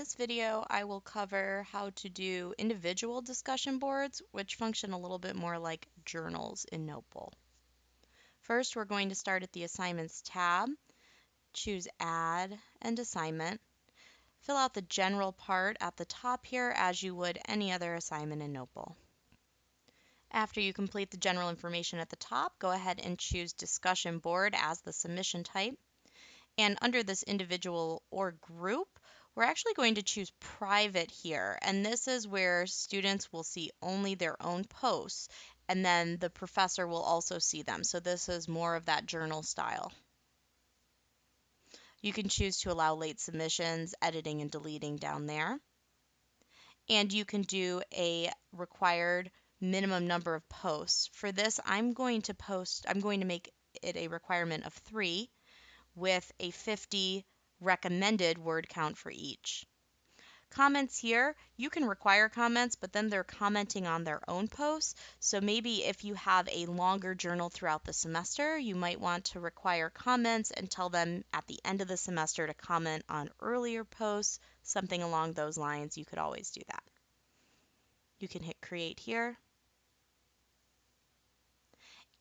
this video, I will cover how to do individual discussion boards, which function a little bit more like journals in Notebowl. First, we're going to start at the Assignments tab, choose Add and Assignment. Fill out the general part at the top here as you would any other assignment in Notebowl. After you complete the general information at the top, go ahead and choose Discussion Board as the submission type. And under this individual or group, we're actually going to choose private here. And this is where students will see only their own posts and then the professor will also see them. So this is more of that journal style. You can choose to allow late submissions, editing and deleting down there. And you can do a required minimum number of posts. For this, I'm going to post, I'm going to make it a requirement of three with a 50 recommended word count for each. Comments here, you can require comments, but then they're commenting on their own posts. So maybe if you have a longer journal throughout the semester, you might want to require comments and tell them at the end of the semester to comment on earlier posts, something along those lines. You could always do that. You can hit create here.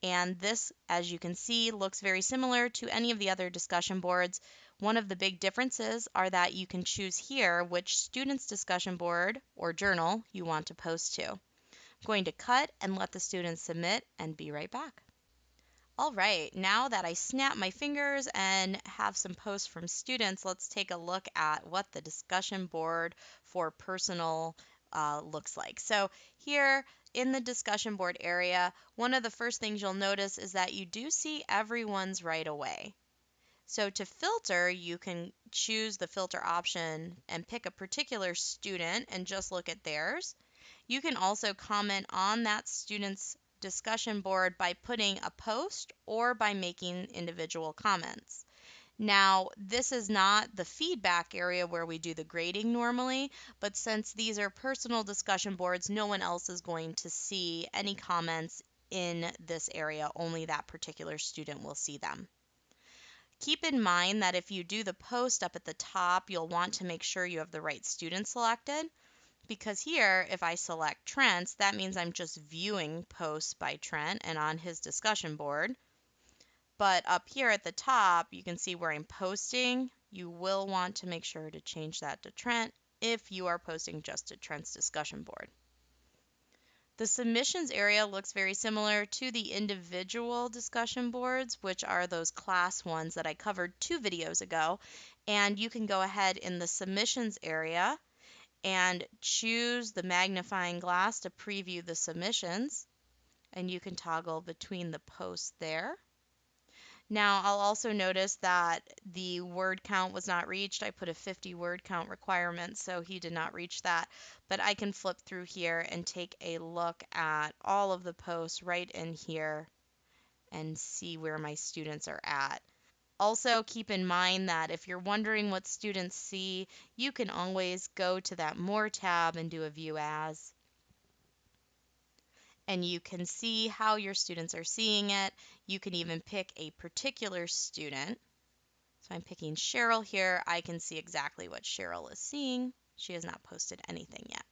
And this, as you can see, looks very similar to any of the other discussion boards. One of the big differences are that you can choose here which student's discussion board or journal you want to post to. I'm going to cut and let the students submit and be right back. All right, now that I snap my fingers and have some posts from students, let's take a look at what the discussion board for personal uh, looks like. So here in the discussion board area, one of the first things you'll notice is that you do see everyone's right away. So to filter, you can choose the filter option and pick a particular student and just look at theirs. You can also comment on that student's discussion board by putting a post or by making individual comments. Now, this is not the feedback area where we do the grading normally, but since these are personal discussion boards, no one else is going to see any comments in this area, only that particular student will see them. Keep in mind that if you do the post up at the top, you'll want to make sure you have the right student selected because here, if I select Trent's, that means I'm just viewing posts by Trent and on his discussion board. But up here at the top, you can see where I'm posting. You will want to make sure to change that to Trent if you are posting just to Trent's discussion board. The submissions area looks very similar to the individual discussion boards, which are those class ones that I covered two videos ago. And you can go ahead in the submissions area and choose the magnifying glass to preview the submissions. And you can toggle between the posts there. Now I'll also notice that the word count was not reached. I put a 50 word count requirement, so he did not reach that. But I can flip through here and take a look at all of the posts right in here and see where my students are at. Also, keep in mind that if you're wondering what students see, you can always go to that More tab and do a View As and you can see how your students are seeing it. You can even pick a particular student. So I'm picking Cheryl here. I can see exactly what Cheryl is seeing. She has not posted anything yet.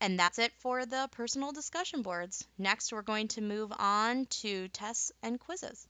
And that's it for the personal discussion boards. Next, we're going to move on to tests and quizzes.